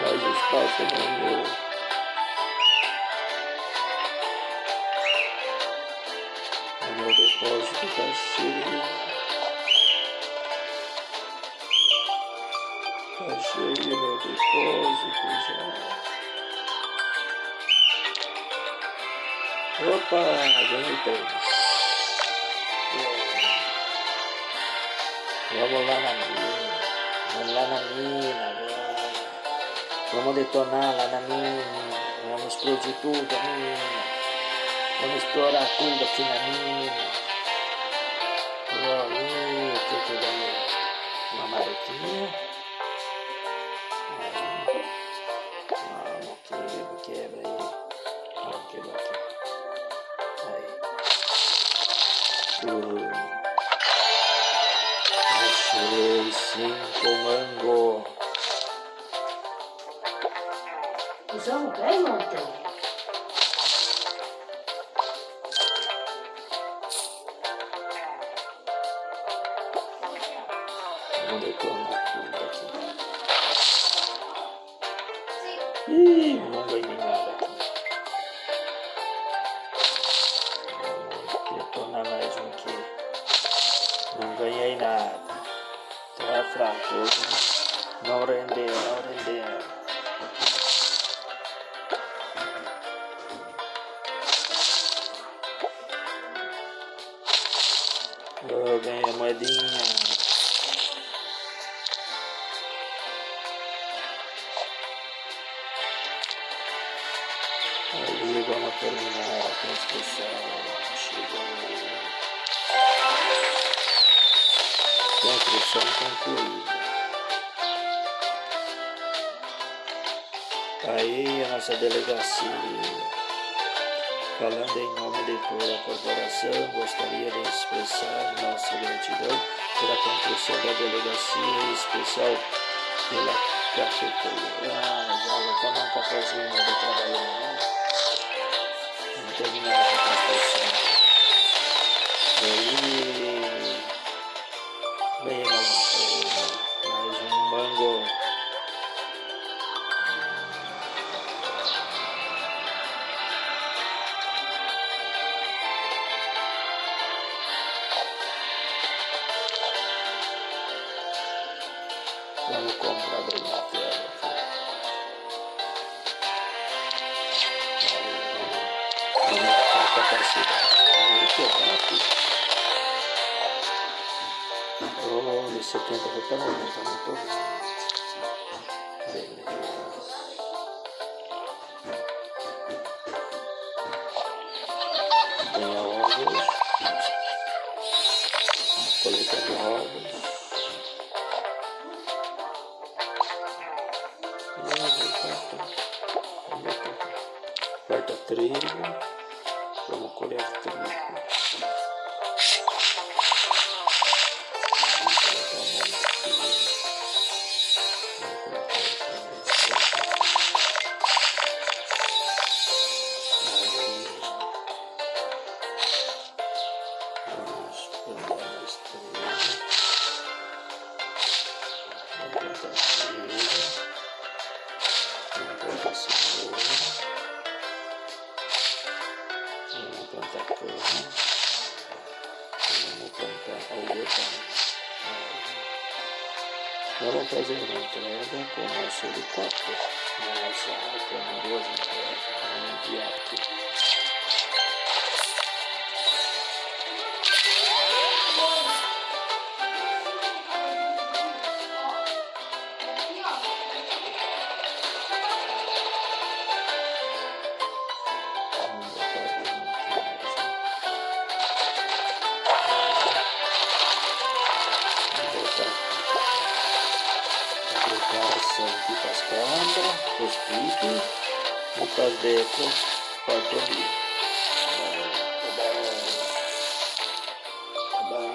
mais espaço no meu. O meu depósito está cheio. Está cheio meu depósito já. Opa, ganhei três. Vamos lá na mina. Vamos lá na mina. Vamos detonar lá na mina. Vamos explodir tudo a mina. Vamos explorar tudo aqui na mina. Aí, o que eu ganhei? Uma maroquinha. Vamos, quebra, quebra aí. Vamos quebrar aqui. Aí. Uh. Achei cinco mango. Detonar tudo aqui. Ih, não ganhei nada. Vamos detonar mais um aqui. Não ganhei nada. Tá fraco hoje. não rendeu. Eu ganhei a moedinha. Aí vamos terminar a construção. Chegou. Construção concluída. Aí a nossa delegacia. Falando em nome de toda a corporação, gostaria de expressar nossa gratidão pela construção da delegacia, em especial pela cafeteria. Ah, já vou tomar um cafezinho de trabalhar, né? Vamos terminar com a construção. Aí, ganhei mais um, mais um mango. Vamos comprar brincadeira aqui. Aí, vamos aumentar a capacidade. Muito rápido. Oh, de 70 foi para 90, muito bem. Beleza. Trigo. Vamos colher trigo. Vamos colocar Vamos fazer uma entrega com o nosso helicóptero. Nossa poderosa entrega. Vamos enviar aqui. Preparação aqui para as câmeras, os picos e para as becas para a comida. Tá bom.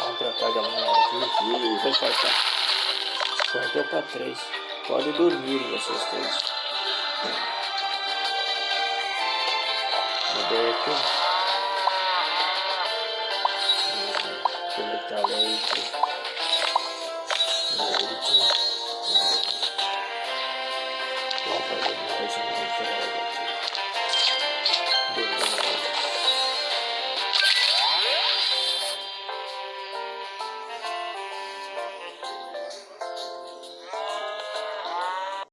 Vamos tratar a galera aqui. Vai faltar. Cortou para três. Pode dormir vocês três. A beca. Leite. Leite.